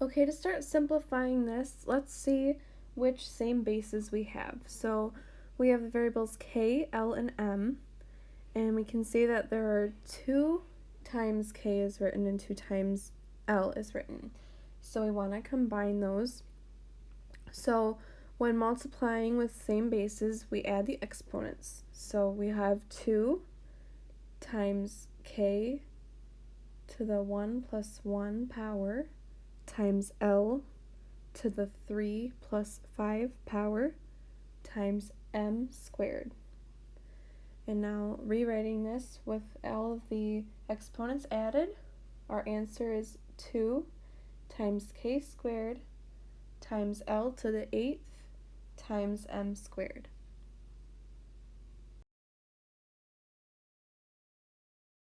Okay, to start simplifying this, let's see which same bases we have. So we have the variables k, l, and m, and we can see that there are 2 times k is written and 2 times l is written. So we want to combine those. So when multiplying with same bases, we add the exponents. So we have 2 times k to the 1 plus 1 power times L to the 3 plus 5 power times m squared. And now rewriting this with all of the exponents added, our answer is 2 times k squared times L to the 8th times m squared.